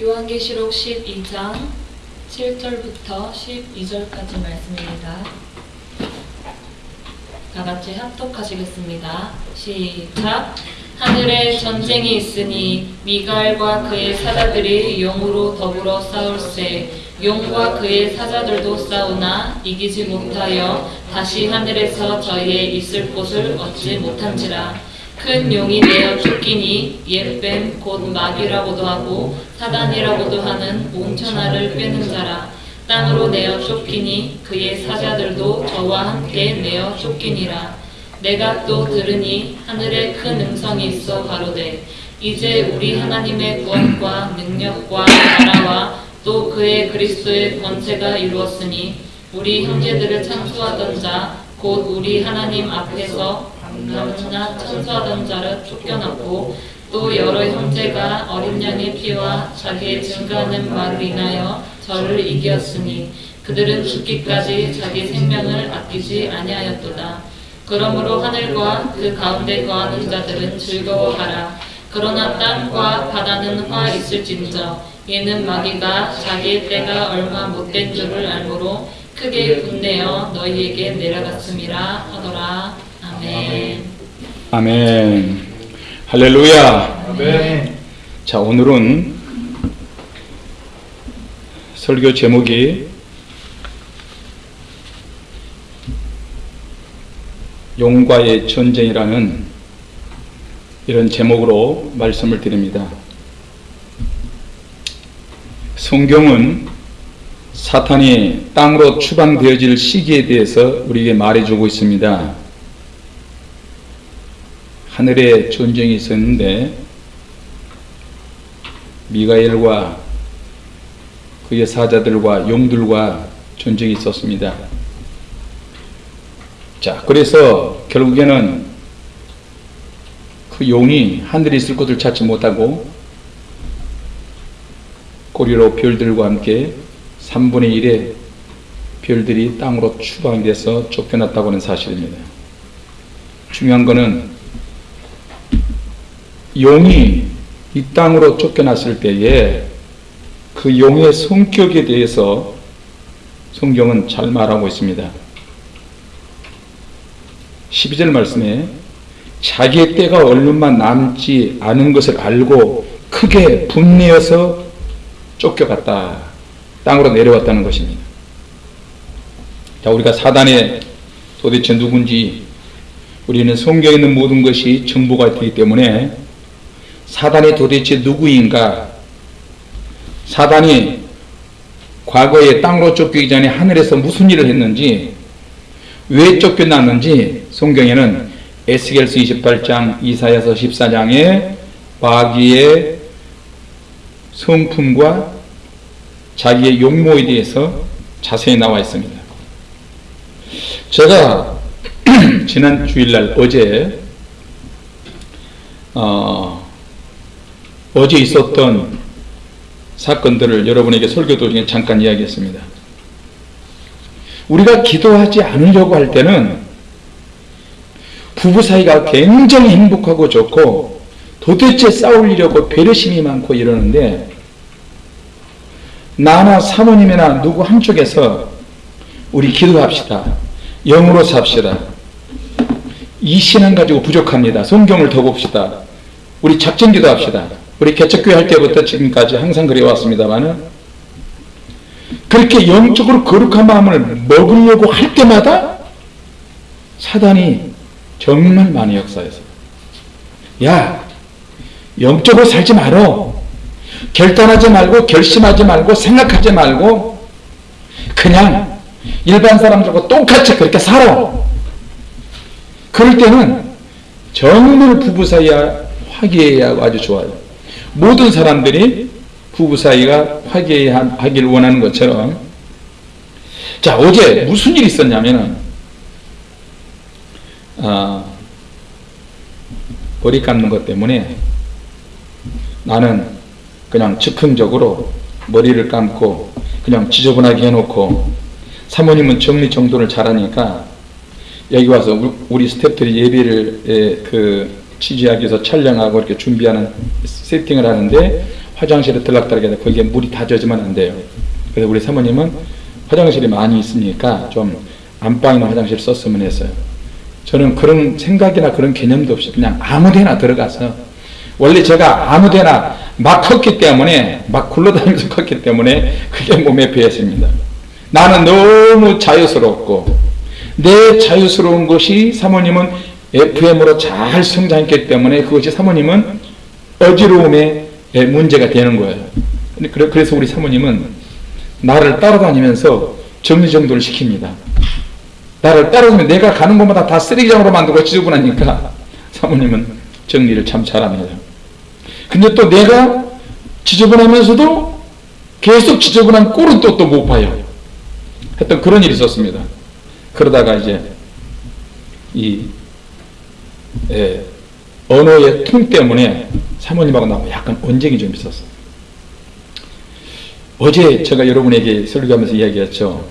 요한계시록 12장 7절부터 12절까지 말씀입니다. 다 같이 합독하시겠습니다. 시작. 하늘에 전쟁이 있으니 미가엘과 그의 사자들이 용으로 더불어 싸울세 용과 그의 사자들도 싸우나 이기지 못하여 다시 하늘에서 저희의 있을 곳을 얻지 못한지라 큰 용이 내어 쫓기니 옛뱀 곧 마귀라고도 하고 사단이라고도 하는 온 천하를 빼는 자라. 땅으로 내어 쫓기니 그의 사자들도 저와 함께 내어 쫓기니라. 내가 또 들으니 하늘에 큰 음성이 있어 가로되 이제 우리 하나님의 구원과 능력과 나라와 또 그의 그리스도의 권세가 이루었으니 우리 형제들을 창수하던 자 곧 우리 하나님 앞에서 방랑나 천수하던 자를 쫓겨났고 또 여러 형제가 어린 양의 피와 자기의 증거하는 말을 인하여 저를 이겼으니 그들은 죽기까지 자기 생명을 아끼지 아니하였도다. 그러므로 하늘과 그 가운데 거하는 자들은 즐거워하라. 그러나 땅과 바다는 화 있을진저 얘는 마귀가 자기의 때가 얼마 못된 줄을 알므로 크게 분내어 너희에게 내려갔음이라 하더라. 아멘. 아멘. 할렐루야. 아멘. 자, 오늘은 설교 제목이 용과의 전쟁이라는 이런 제목으로 말씀을 드립니다. 성경은 사탄이 땅으로 추방되어질 시기에 대해서 우리에게 말해주고 있습니다. 하늘에 전쟁이 있었는데 미가엘과 그의 사자들과 용들과 전쟁이 있었습니다. 자, 그래서 결국에는 그 용이 하늘에 있을 곳을 찾지 못하고 꼬리로 별들과 함께 3분의 1의 별들이 땅으로 추방돼서 쫓겨났다고 하는 사실입니다. 중요한 것은 용이 이 땅으로 쫓겨났을 때에 그 용의 성격에 대해서 성경은 잘 말하고 있습니다. 12절 말씀에 자기의 때가 얼마 남지 않은 것을 알고 크게 분내어서 쫓겨갔다. 땅으로 내려왔다는 것입니다. 자, 우리가 사단의 도대체 누군지 우리는 성경에 있는 모든 것이 정보가 되기 때문에 사단이 도대체 누구인가? 사단이 과거에 땅으로 쫓기기 전에 하늘에서 무슨 일을 했는지, 왜 쫓겨났는지 성경에는 에스겔서 28장, 이사야서 14장에 마귀의 성품과 자기의 용모에 대해서 자세히 나와 있습니다. 제가 지난 주일날 어제 어, 어제 있었던 사건들을 여러분에게 설교 도중에 잠깐 이야기했습니다. 우리가 기도하지 않으려고 할 때는 부부 사이가 굉장히 행복하고 좋고 도대체 싸우려고 배려심이 많고 이러는데 나나 사모님이나 누구 한쪽에서 우리 기도합시다. 영으로 삽시다. 이 신앙 가지고 부족합니다. 성경을 더 봅시다. 우리 작전 기도합시다. 우리 개척교회 할 때부터 지금까지 항상 그래왔습니다만은 그렇게 영적으로 거룩한 마음을 먹으려고 할 때마다 사단이 정말 많이 역사해서 야 영적으로 살지 말어. 결단하지 말고 결심하지 말고 생각하지 말고 그냥 일반 사람들과 똑같이 그렇게 살아. 그럴 때는 정말 부부 사이가 화기애애하고 아주 좋아요 모든 사람들이 부부 사이가 화기애애하기를 원하는 것처럼. 자 어제 무슨 일이 있었냐면은 아, 머리 감는 것 때문에 나는 그냥 즉흥적으로 머리를 감고 그냥 지저분하게 해놓고 사모님은 정리정돈을 잘하니까 여기 와서 우리 스태프들이 예배를 그 취재하기 위해서 촬영하고 이렇게 준비하는 세팅을 하는데 화장실에 들락달락 해서 거기에 물이 다 젖으면 안 돼요. 그래서 우리 사모님은 화장실이 많이 있으니까 좀 안방이나 화장실 썼으면 했어요. 저는 그런 생각이나 그런 개념도 없이 그냥 아무데나 들어가서 원래 제가 아무데나 막 컸기 때문에 막 굴러다니면서 컸기 때문에 그게 몸에 배었습니다. 나는 너무 자유스럽고 내 자유스러운 것이 사모님은 FM으로 잘 성장했기 때문에 그것이 사모님은 어지러움의 문제가 되는 거예요. 그래- 그래서 우리 사모님은 나를 따라다니면서 정리정돈을 시킵니다. 나를 따라다니면 내가 가는 곳마다 다 쓰레기장으로 만들고 지저분하니까 사모님은 정리를 참 잘합니다. 근데 또 내가 지저분하면서도 계속 지저분한 꼴은 또 또 못 봐요. 했던 그런 일이 있었습니다. 그러다가 이제 이 예, 언어의 통 때문에 사모님하고 나하고 약간 언쟁이 좀 있었어. 어제 제가 여러분에게 설교하면서 이야기했죠.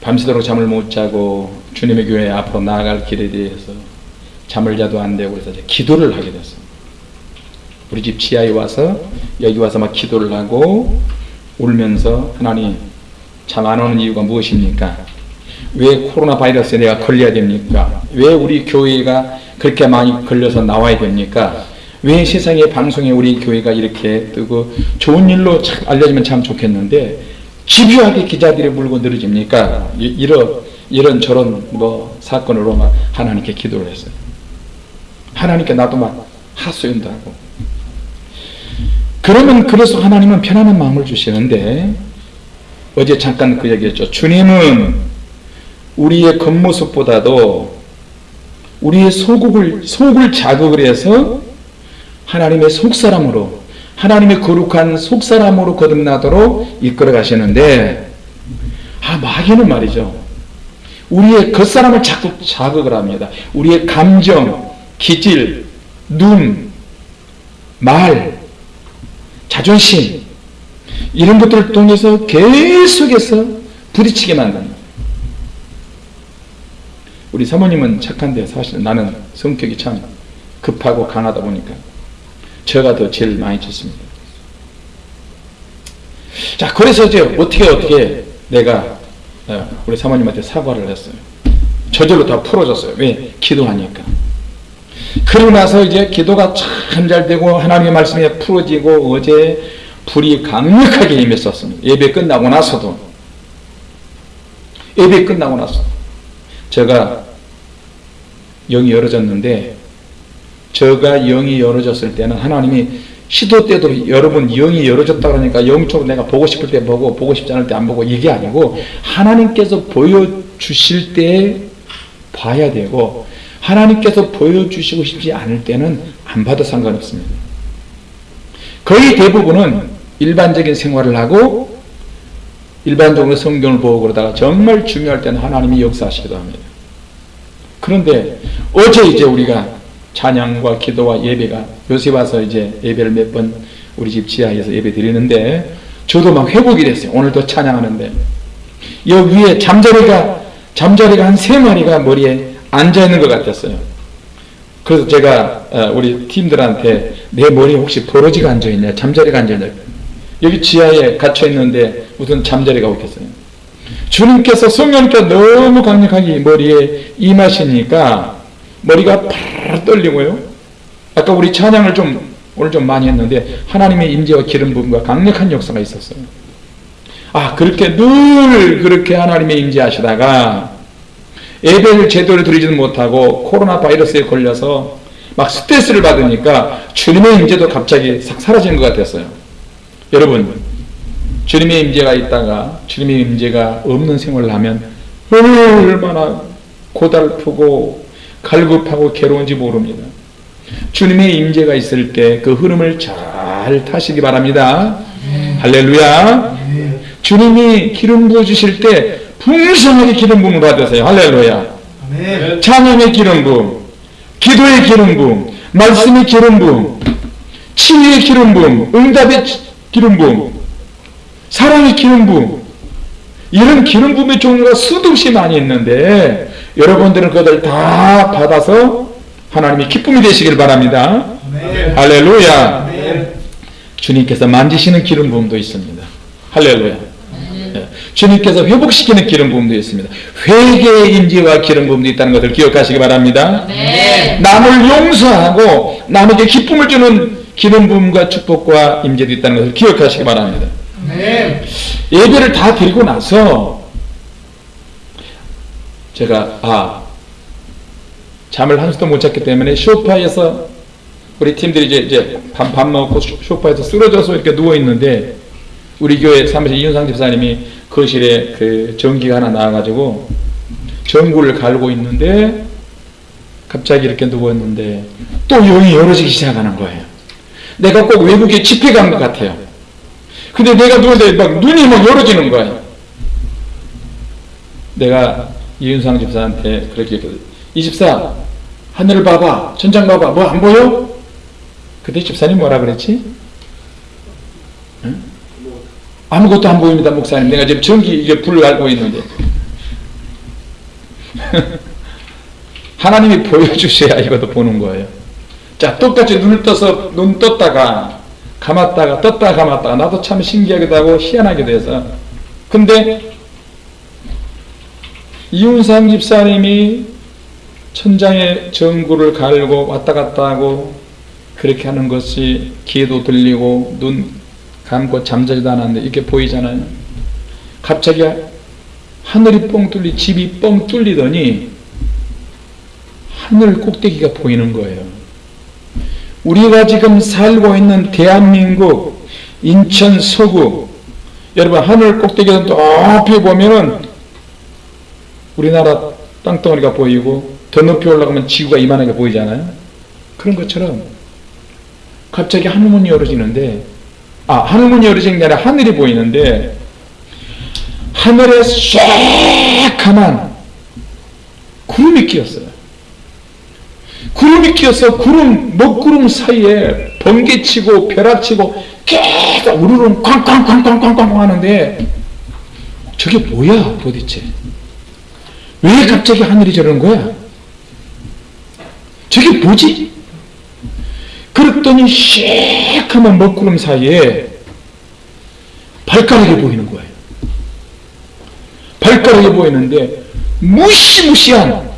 밤새도록 잠을 못 자고 주님의 교회 앞으로 나아갈 길에 대해서 잠을 자도 안 되고 그래서 기도를 하게 됐어. 우리 집 지하에 와서 여기 와서 막 기도를 하고 울면서 하나님 잠 안 오는 이유가 무엇입니까? 왜 코로나 바이러스에 내가 걸려야 됩니까? 왜 우리 교회가 그렇게 많이 걸려서 나와야 됩니까? 왜 세상에 방송에 우리 교회가 이렇게 뜨고 좋은 일로 참 알려지면 참 좋겠는데 집요하게 기자들이 물고 늘어집니까? 이- 이런 이런 저런 뭐 사건으로 막 하나님께 기도를 했어요. 하나님께 나도 막 하소연도 하고. 그러면 그래서 하나님은 편안한 마음을 주시는데 어제 잠깐 그 얘기했죠. 주님은 우리의 겉모습보다도 우리의 속을 속을 자극을 해서 하나님의 속사람으로 하나님의 거룩한 속사람으로 거듭나도록 이끌어 가시는데 아 마귀는 말이죠. 우리의 겉사람을 자꾸 자극을 합니다. 우리의 감정, 기질, 눈, 말, 자존심 이런 것들을 통해서 계속해서 부딪히게 만듭니다. 우리 사모님은 착한데 사실 나는 성격이 참 급하고 강하다 보니까 제가 더 제일 많이 쳤습니다. 자, 그래서 이제 어떻게 어떻게 내가 어, 우리 사모님한테 사과를 했어요. 저절로 다 풀어졌어요. 왜? 기도하니까. 그러고 나서 이제 기도가 참 잘 되고 하나님의 말씀이 풀어지고 어제 불이 강력하게 임했었습니다. 예배 끝나고 나서도 예배 끝나고 나서 제가 영이 열어졌는데 저가 영이 열어졌을 때는 하나님이 시도 때도 여러분 영이 열어졌다 그러니까 영적으로 내가 보고 싶을 때 보고 보고 싶지 않을 때 안 보고 이게 아니고 하나님께서 보여주실 때 봐야 되고 하나님께서 보여주시고 싶지 않을 때는 안 봐도 상관없습니다. 거의 대부분은 일반적인 생활을 하고 일반적으로 성경을 보고 그러다가 정말 중요할 때는 하나님이 역사하시기도 합니다. 그런데 어제 이제 우리가 찬양과 기도와 예배가 요새 와서 이제 예배를 몇 번 우리 집 지하에서 예배 드리는데 저도 막 회복이 됐어요. 오늘도 찬양하는데 여기 위에 잠자리가 잠자리가 한 세 마리가 머리에 앉아 있는 것 같았어요. 그래서 제가 어, 우리 팀들한테 내 머리에 혹시 버러지가 앉아 있냐, 잠자리가 앉아 있냐. 여기 지하에 갇혀 있는데 무슨 잠자리가 없겠어요. 주님께서 성령께서 너무 강력하게 머리에 임하시니까 머리가 팔 떨리고요. 아까 우리 찬양을 좀 오늘 좀 많이 했는데 하나님의 임재와 기름 부음과 강력한 역사가 있었어요. 아 그렇게 늘 그렇게 하나님의 임재하시다가 예배를 제대로 드리지는 못하고 코로나 바이러스에 걸려서 막 스트레스를 받으니까 주님의 임재도 갑자기 싹 사라지는 것 같았어요. 여러분 주님의 임재가 있다가 주님의 임재가 없는 생활을 하면 얼마나 고달프고 갈급하고 괴로운지 모릅니다. 주님의 임재가 있을 때 그 흐름을 잘 타시기 바랍니다. 할렐루야. 주님이 기름 부어 주실 때 풍성하게 기름 부음을 받으세요. 할렐루야. 찬양의 기름 부음, 기도의 기름 부음, 말씀의 기름 부음, 치유의 기름 부음, 응답의 치- 기름 부음, 사랑의 기름 부음. 이런 기름 부음의 종류가 수도 없이 많이 있는데 여러분들은 그것을 다 받아서 하나님이 기쁨이 되시길 바랍니다. 아멘. 할렐루야. 아멘. 주님께서 만지시는 기름 부음도 있습니다. 할렐루야. 예. 주님께서 회복시키는 기름 부음도 있습니다. 회개의 인지와 기름 부음도 있다는 것을 기억하시기 바랍니다. 네. 남을 용서하고 남에게 기쁨을 주는 기름 부음과 축복과 임재도 있다는 것을 기억하시기 바랍니다. 예배를 다 드리고 나서 제가 아 잠을 한숨도 못 잤기 때문에 소파에서 우리 팀들이 이제 이제 밥, 밥 먹고 소- 소파에서 쓰러져서 이렇게 누워 있는데 우리 교회 사무실 이윤상 집사님이 거실에 그 전기가 하나 나와가지고 전구를 갈고 있는데 갑자기 이렇게 누워 있는데 또 영이 열어지기 시작하는 거예요. 내가 꼭 외국에 집회 간 것 같아요. 근데 내가 누웠는데 막 눈이 막 열어지는 거예요. 내가 이윤상 집사한테 그렇게 얘기했거든. 이 집사 하늘을 봐봐 천장 봐봐 뭐 안 보여? 그때 집사님 뭐라 그랬지? 응? 아무것도 안 보입니다 목사님 내가 지금 전기 이게 불을 알고 있는데 하나님이 보여주셔야 이것도 보는 거예요 자 똑같이 눈을 떠서 눈 떴다가 감았다가 떴다가 감았다가 나도 참 신기하기도 하고 희한하기도 해서 근데 이윤상 집사님이 천장에 전구를 갈고 왔다 갔다 하고 그렇게 하는 것이 귀에도 들리고 눈 감고 잠자지도 않았는데 이렇게 보이잖아요. 갑자기 하늘이 뻥 뚫리 집이 뻥 뚫리더니 하늘 꼭대기가 보이는 거예요. 우리가 지금 살고 있는 대한민국 인천 서구 여러분 하늘 꼭대기에서 높이 보면은 우리나라 땅덩어리가 보이고 더 높이 올라가면 지구가 이만하게 보이잖아요. 그런 것처럼 갑자기 하늘문이 열어지는데 아 하늘문이 열어지는 게 아니라 하늘이 보이는데 하늘에 쇠카만 구름이 끼었어요. 구름이 끼어서 구름 먹구름 사이에 번개치고 벼락치고 계속 우르릉 쾅쾅쾅쾅쾅쾅 하는데 저게 뭐야 도대체 왜 갑자기 하늘이 저러는 거야? 저게 뭐지? 그랬더니 시커먼 먹구름 사이에 발가락이 보이는 거예요. 발가락이 보이는데 무시무시한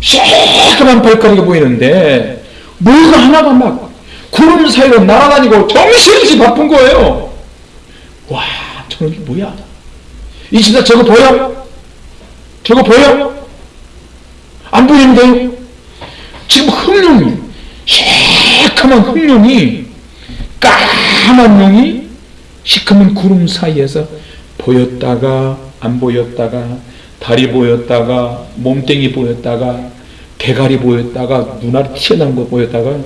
시커먼 발가락이 보이는데 뭐가 하나가 막 구름 사이로 날아다니고 정신없이 바쁜 거예요. 와, 저놈이 뭐야? 이 집사 저거 보여? 저거 보여? 안 보이는데요? 지금 흑룡이 시커먼 흑룡이 까만 용이 시커먼 구름 사이에서 보였다가 안 보였다가 다리 보였다가 몸뚱이 보였다가 대가리 보였다가 눈알이 튀어나온 거 보였다가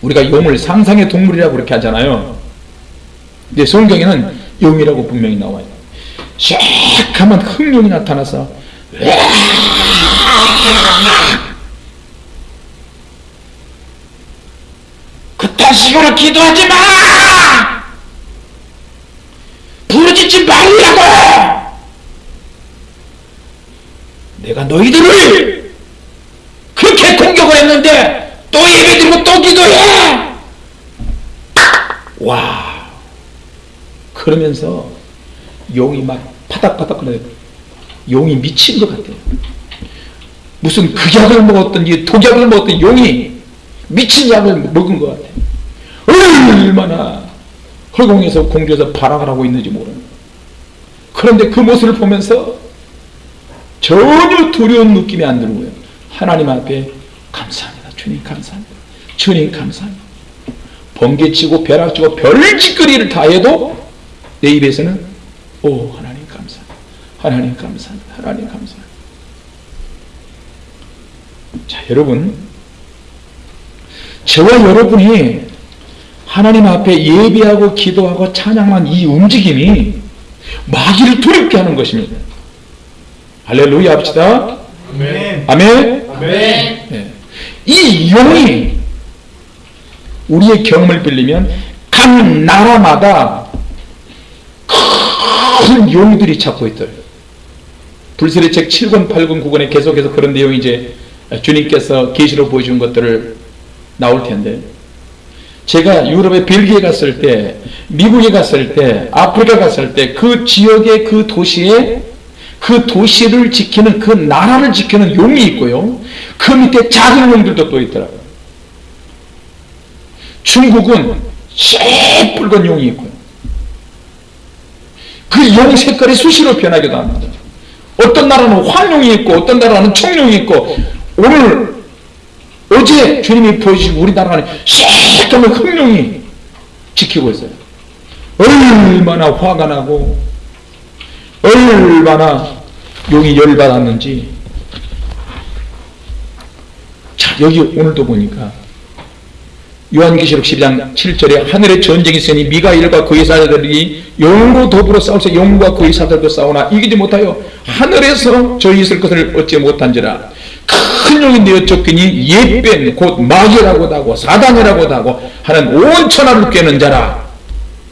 우리가 용을 상상의 동물이라고 그렇게 하잖아요. 근데 성경에는 용이라고 분명히 나와요. 시커먼 흑룡이 나타나서 그딴 식으로 기도하지 마! 부르짖지 말라고! 내가 너희들을 그렇게 공격을 했는데 또 예배드리고 또 기도해! 와! 그러면서 용이 막 파닥파닥 거려요. 용이 미친 것 같아요. 무슨 극약을 먹었던지 독약을 먹었던 용이 미친 약을 먹은 것 같아요. 얼마나 허공에서 공중에서 발악을 하고 있는지 모르는 그런데 그 모습을 보면서 전혀 두려운 느낌이 안 들고요. 하나님 앞에 감사합니다. 주님 감사합니다. 주님 감사합니다. 번개치고 벼락치고 별짓거리를 다 해도 내 입에서는 오 하나님 감사합니다. 하나님 감사합니다. 하나님 감사합니다. 자 여러분 저와 여러분이 하나님 앞에 예배하고 기도하고 찬양한 이 움직임이 마귀를 두렵게 하는 것입니다. 할렐루야 합시다. 아멘. 아멘. 아멘. 예. 이 용이 우리의 경험을 빌리면 각 나라마다 큰 용들이 찾고 있어요. 불세례 책 7권, 8권, 9권에 계속해서 그런 내용이 이제 주님께서 계시로 보여준 것들을 나올 텐데 제가 유럽에 벨기에 갔을 때, 미국에 갔을 때, 아프리카 갔을 때 그 지역의 그 도시에 그 도시를 지키는 그 나라를 지키는 용이 있고요. 그 밑에 작은 용들도 또 있더라고요. 중국은 새붉은 용이 있고요. 그 용 색깔이 수시로 변하기도 합니다. 어떤 나라는 황룡이 있고 어떤 나라는 청룡이 있고 오늘 어제 주님이 보여주신 우리나라는 새까만 흑룡이 지키고 있어요. 얼마나 화가 나고 얼마나 용이 열받았는지 자 여기 오늘도 보니까 요한계시록 12장 7절에 하늘에 전쟁이 있으니 미가일과 그의 사자들이 용으로 더불어 싸울세 용과 그의 사자들도 싸우나 이기지 못하여 하늘에서 저희 있을 것을 얻지 못한지라. 큰 용이 내어 쫓기니 예뱀 곧 마귀라고도 하고 사단이라고도 하고 하는 온 천하를 꿰는 자라.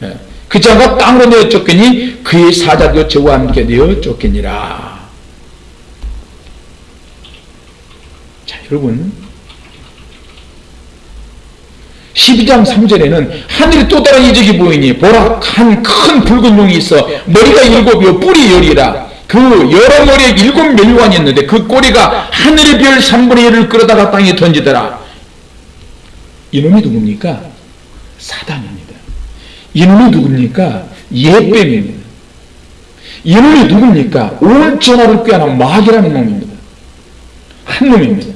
예. 그 자가 땅으로 내어 쫓기니 그의 사자도 저와 함께 내어 쫓기니라. 자 여러분 12장 3절에는 하늘에 또 다른 이적이 보이니 보라 한 큰 붉은 용이 있어 머리가 일곱이요 뿔이 열이라 그 여러 머리에 일곱 멸관이 있는데 그 꼬리가 하늘의 별 3분의 1을 끌어다가 땅에 던지더라 이놈이 누굽니까? 사단입니다 이놈이 누굽니까? 예뱀입니다 이놈이 누굽니까? 온 전하를 꾀하는 마귀라는 놈입니다 한 놈입니다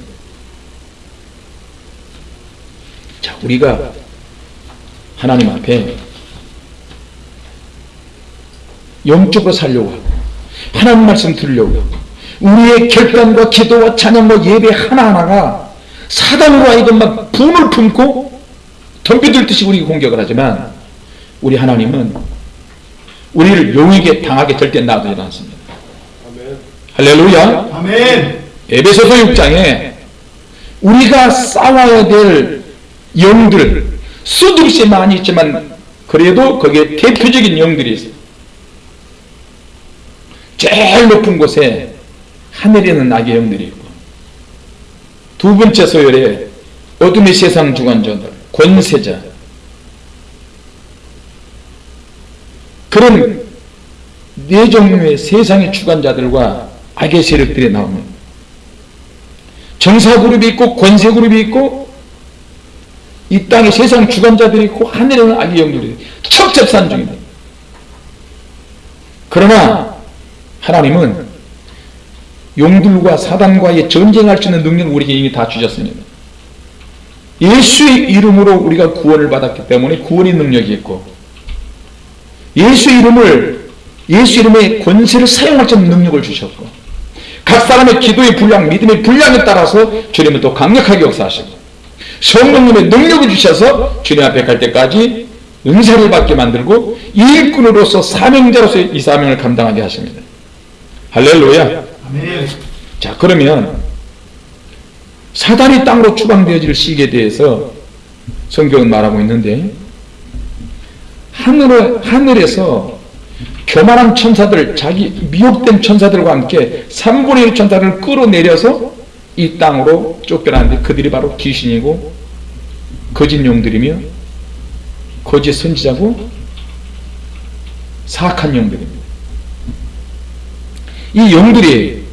자, 우리가 하나님 앞에 영적으로 살려고 하고 하나님 말씀 들으려고 하고 우리의 결단과 기도와 찬양과 예배 하나하나가 사단으로 하여금 막 분을 품고 덤비들듯이 우리 공격을 하지만 우리 하나님은 우리를 용에게 당하게 절대 놔두지 않습니다. 할렐루야. 아멘. 에베소서 6장에 우리가 싸워야 될 영들 수없이 많이 있지만 그래도 거기에 대표적인 영들이 있어요. 제일 높은 곳에 하늘에는 악의 영들이 있고 두 번째 소열에 어둠의 세상 주관자들 권세자 그런 네 종류의 세상의 주관자들과 악의 세력들이 나옵니다. 정사 그룹이 있고 권세 그룹이 있고 이 땅에 세상 주관자들이 있고 하늘에는 악의 영들이 첩첩산 중입니다. 그러나 하나님은 용들과 사단과의 전쟁할 수 있는 능력을 우리에게 이미 다 주셨습니다. 예수의 이름으로 우리가 구원을 받았기 때문에 구원의 능력이 있고 예수 이름을 예수 이름의 권세를 사용할 수 있는 능력을 주셨고 각 사람의 기도의 분량, 믿음의 분량에 따라서 주님은 또 강력하게 역사하시고 성령님의 능력을 주셔서 주님 앞에 갈 때까지 은사를 받게 만들고 일꾼으로서 사명자로서 이 사명을 감당하게 하십니다. 할렐루야. 자 그러면 사단이 땅으로 추방되어질 시기에 대해서 성경은 말하고 있는데 하늘, 하늘에서 교만한 천사들 자기 미혹된 천사들과 함께 3분의 1 천사를 끌어내려서 이 땅으로 쫓겨나는데 그들이 바로 귀신이고 거짓 용들이며 거짓 선지자고 사악한 영들입니다. 이 영들이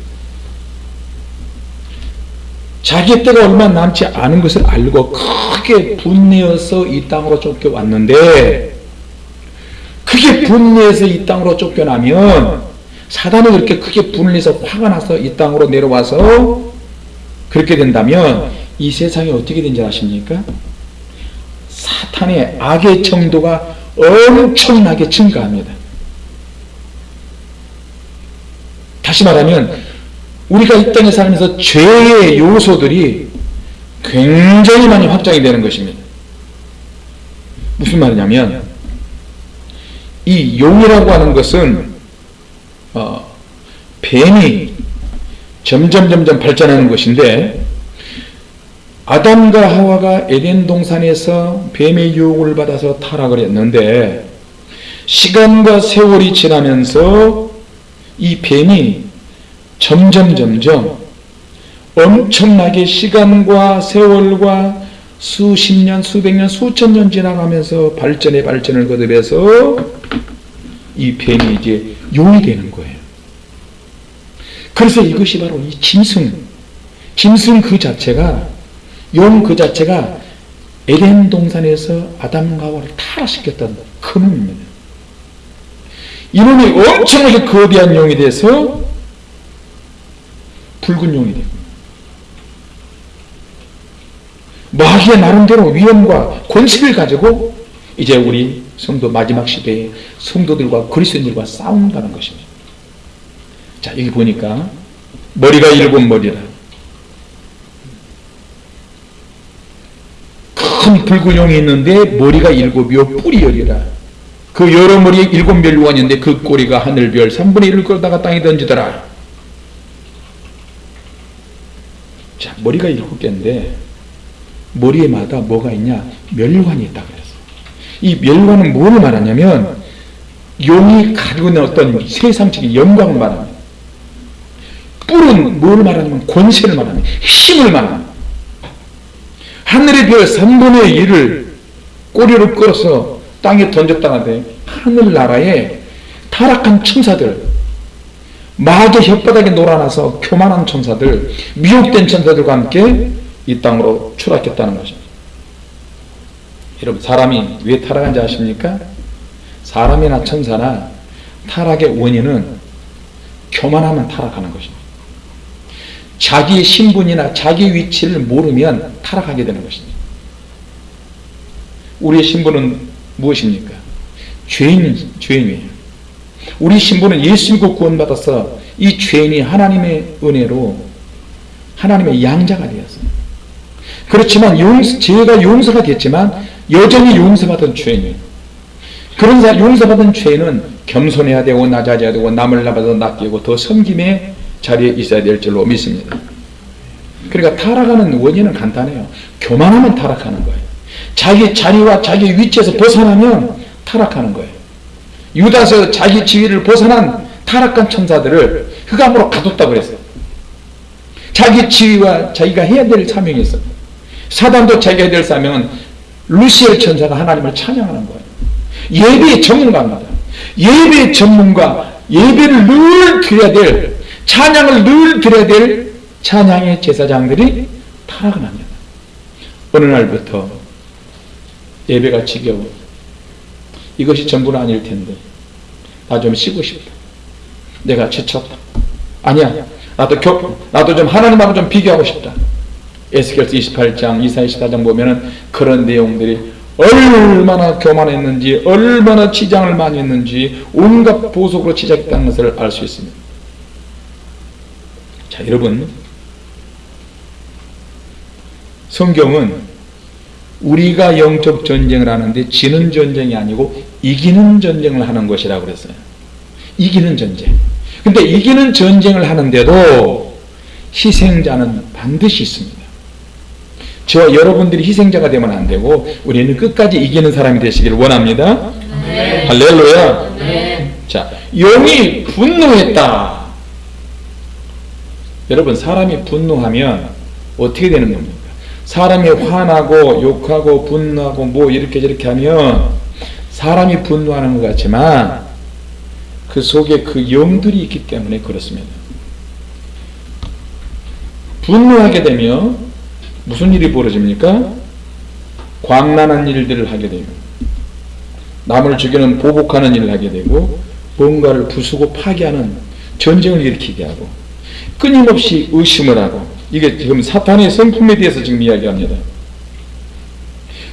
자기의 때가 얼마 남지 않은 것을 알고 크게 분내어서 이 땅으로 쫓겨왔는데 크게 분내해서 이 땅으로 쫓겨나면 사단이 그렇게 크게 분내서 화가 나서 이 땅으로 내려와서 그렇게 된다면 이 세상이 어떻게 된지 아십니까? 사탄의 악의 정도가 엄청나게 증가합니다. 다시 말하면 우리가 이 땅에 살면서 죄의 요소들이 굉장히 많이 확장이 되는 것입니다. 무슨 말이냐면 이 용이라고 하는 것은 어, 뱀이 점점 점점 발전하는 것인데 아담과 하와가 에덴 동산에서 뱀의 유혹을 받아서 타락을 했는데 시간과 세월이 지나면서 이 뱀이 점점 점점 엄청나게 시간과 세월과 수십 년, 수백 년, 수천 년 지나가면서 발전에 발전을 거듭해서 이 뱀이 이제 용이 되는 거예요. 그래서 이것이 바로 이 짐승, 짐승 그 자체가 용 그 자체가 에덴 동산에서 아담과 하와를 타락시켰던 큰 놈입니다. 이놈이 엄청나게 거대한 용이 돼서 붉은 용이 되고 마귀의 나름대로 위험과 권세를 가지고 이제 우리 성도 마지막 시대에 성도들과 그리스도인들과 싸운다는 것입니다. 자 여기 보니까 머리가 일곱 머리라. 큰 붉은 용이 있는데 머리가 일곱이요 뿔이 열이라. 그 여러 머리에 일곱 멸류관이 있는데 그 꼬리가 하늘별 3분의 1을 끌다가 땅에 던지더라. 자 머리가 일곱 개인데 머리에마다 뭐가 있냐? 멸류관이 있다 그랬어. 이 멸류관은 뭐를 말하냐면 용이 가지고 있는 어떤 세상적인 영광을 말합니다 뿔은 뭘 말하냐면 권세를 말합니다 힘을 말합니다 하늘의 별 3분의 1을 꼬리로 끌어서 땅에 던졌다는데 하늘나라에 타락한 천사들 마귀 혓바닥에 놀아나서 교만한 천사들 미혹된 천사들과 함께 이 땅으로 추락했다는 것입니다. 여러분 사람이 왜 타락한지 아십니까? 사람이나 천사나 타락의 원인은 교만하면 타락하는 것입니다 자기의 신분이나 자기 위치를 모르면 타락하게 되는 것입니다. 우리의 신분은 무엇입니까? 죄인, 죄인이에요. 우리 신분은 예수 믿고 구원받아서 이 죄인이 하나님의 은혜로 하나님의 양자가 되었어요. 그렇지만 용서, 죄가 용서가 됐지만 여전히 용서받은 죄인이에요. 그런 사 용서받은 죄인은 겸손해야 되고 낮아져야 되고 남을 나봐서 낚이고 더 섬김의 자리에 있어야 될 줄로 믿습니다. 그러니까 타락하는 원인은 간단해요. 교만하면 타락하는 거예요. 자기 자리와 자기 위치에서 벗어나면 타락하는 거예요. 유다서 자기 지위를 벗어난 타락한 천사들을 흑암으로 가뒀다 그랬어요. 자기 지위와 자기가 해야 될 사명이 있어요. 사단도 자기가 해야 될 사명은 루시엘 천사가 하나님을 찬양하는 거예요. 예배의 전문가입니다. 예배의 전문가, 예배를 늘 드려야 될 찬양을 늘 드려야 될 찬양의 제사장들이 타락을 합니다. 어느 날부터 예배가 지겨워. 이것이 전부는 아닐 텐데 나 좀 쉬고 싶다. 내가 지쳤다. 아니야. 나도 교, 나도 좀 하나님하고 좀 비교하고 싶다. 에스겔서 28장, 이사 24장 보면은 그런 내용들이 얼마나 교만했는지, 얼마나 치장을 많이 했는지, 온갖 보석으로 치장했다는 것을 알 수 있습니다. 자, 여러분. 성경은 우리가 영적 전쟁을 하는데 지는 전쟁이 아니고 이기는 전쟁을 하는 것이라고 그랬어요. 이기는 전쟁. 근데 이기는 전쟁을 하는데도 희생자는 반드시 있습니다. 저 여러분들이 희생자가 되면 안 되고 우리는 끝까지 이기는 사람이 되시길 원합니다. 네. 할렐루야. 네. 자, 용이 분노했다. 여러분 사람이 분노하면 어떻게 되는 겁니까? 사람이 화나고 욕하고 분노하고 뭐 이렇게 저렇게 하면 사람이 분노하는 것 같지만 그 속에 그 영들이 있기 때문에 그렇습니다. 분노하게 되면 무슨 일이 벌어집니까? 광란한 일들을 하게 되고 남을 죽이는 보복하는 일을 하게 되고 뭔가를 부수고 파괴하는 전쟁을 일으키게 하고 끊임없이 의심을 하고 이게 지금 사탄의 성품에 대해서 지금 이야기합니다.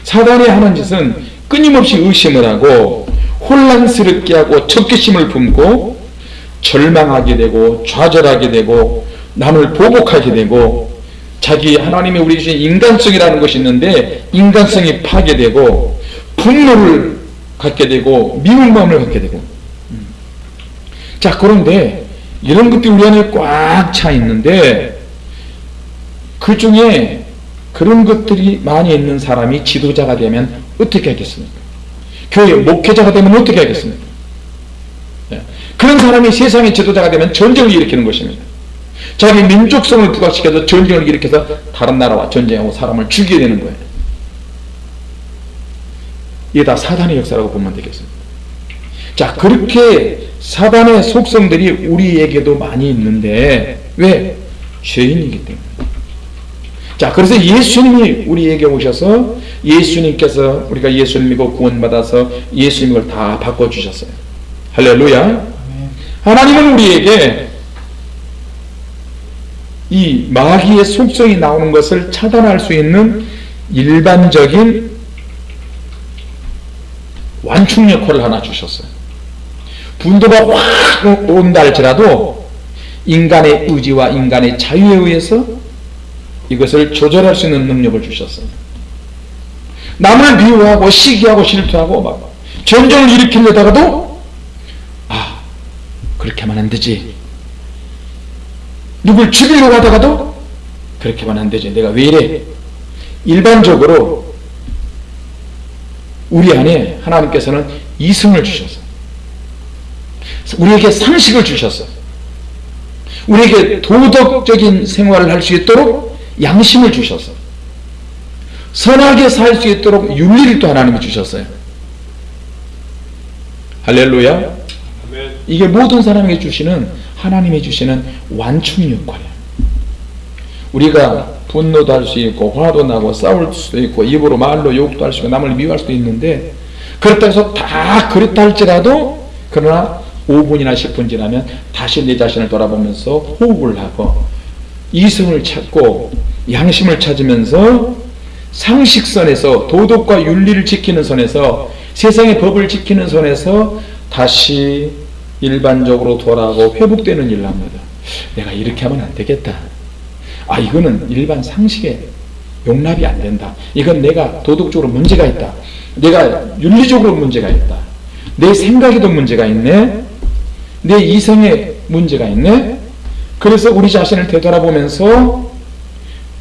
사단이 하는 짓은 끊임없이 의심을 하고 혼란스럽게 하고 적개심을 품고 절망하게 되고 좌절하게 되고 남을 보복하게 되고 자기 하나님이 우리 주신 인간성이라는 것이 있는데 인간성이 파괴되고 분노를 갖게 되고 미운 마음을 갖게 되고 자 그런데 이런 것들이 우리 안에 꽉 차 있는데 그 중에 그런 것들이 많이 있는 사람이 지도자가 되면 어떻게 하겠습니까? 교회 목회자가 되면 어떻게 하겠습니까? 예. 그런 사람이 세상의 지도자가 되면 전쟁을 일으키는 것입니다. 자기 민족성을 부각시켜서 전쟁을 일으켜서 다른 나라와 전쟁하고 사람을 죽이게 되는 거예요. 이게 다 사단의 역사라고 보면 되겠습니다. 자, 그렇게 사단의 속성들이 우리에게도 많이 있는데, 왜? 죄인이기 때문에. 자, 그래서 예수님이 우리에게 오셔서 예수님께서 우리가 예수님 믿고 구원받아서 예수님을 다 바꿔주셨어요. 할렐루야. 하나님은 우리에게 이 마귀의 속성이 나오는 것을 차단할 수 있는 일반적인 완충 역할을 하나 주셨어요. 분도가 확 온다 할지라도 인간의 의지와 인간의 자유에 의해서 이것을 조절할 수 있는 능력을 주셨어요. 남을 미워하고 시기하고 질투하고 막 전쟁을 일으키려다가도 아 그렇게 하면 안 되지. 누굴 죽이려고 하다가도 그렇게 하면 안 되지. 내가 왜 이래? 일반적으로 우리 안에 하나님께서는 이성을 주셨어요. 우리에게 상식을 주셨어요. 우리에게 도덕적인 생활을 할 수 있도록 양심을 주셨어요. 선하게 살 수 있도록 윤리를 또 하나님이 주셨어요. 할렐루야. 이게 모든 사람에게 주시는 하나님이 주시는 완충 역할이에요. 우리가 분노도 할 수 있고 화도 나고 싸울 수도 있고 입으로 말로 욕도 할 수 있고 남을 미워할 수도 있는데 그렇다 해서 다 그렇다 할지라도 그러나 5분이나 10분 지나면 다시 내 자신을 돌아보면서 호흡을 하고 이성을 찾고 양심을 찾으면서 상식선에서 도덕과 윤리를 지키는 선에서 세상의 법을 지키는 선에서 다시 일반적으로 돌아오고 회복되는 일을 합니다. 내가 이렇게 하면 안 되겠다. 아 이거는 일반 상식에 용납이 안 된다. 이건 내가 도덕적으로 문제가 있다. 내가 윤리적으로 문제가 있다. 내 생각에도 문제가 있네. 내 이성에 문제가 있네. 그래서 우리 자신을 되돌아보면서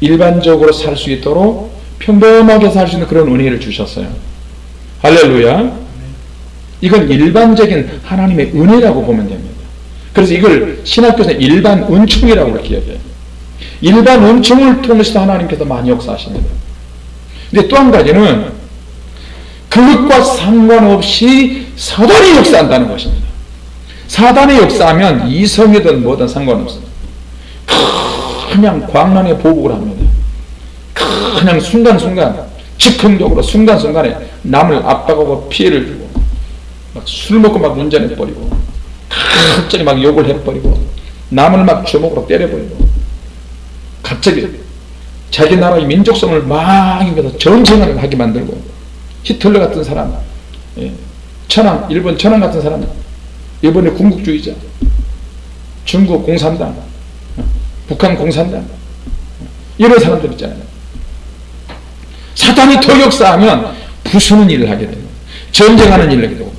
일반적으로 살 수 있도록 평범하게 살 수 있는 그런 은혜를 주셨어요. 할렐루야. 이건 일반적인 하나님의 은혜라고 보면 됩니다. 그래서 이걸 신학교에서 일반 은총이라고 이렇게 얘기해요. 일반 은총을 통해서 하나님께서 많이 역사하십니다. 근데 또 한 가지는 그것과 상관없이 사단이 역사한다는 것입니다. 사단이 역사하면 이성이든 뭐든 상관없습니다. 그냥 광란의 보복을 합니다. 그냥 순간순간 즉흥적으로 순간순간에 남을 압박하고 피해를 주고 막 술 먹고 막 운전해버리고 갑자기 막 욕을 해버리고 남을 막 주먹으로 때려버리고 갑자기 자기 나라의 민족성을 막 전쟁을 하게 만들고 히틀러 같은 사람 예. 천황 일본 천황 같은 사람 일본의 군국주의자 중국 공산당 북한 공산당 이런 사람들 있잖아요 사단이 더 역사하면 부수는 일을 하게 됩니다 전쟁하는 일을 하게 되고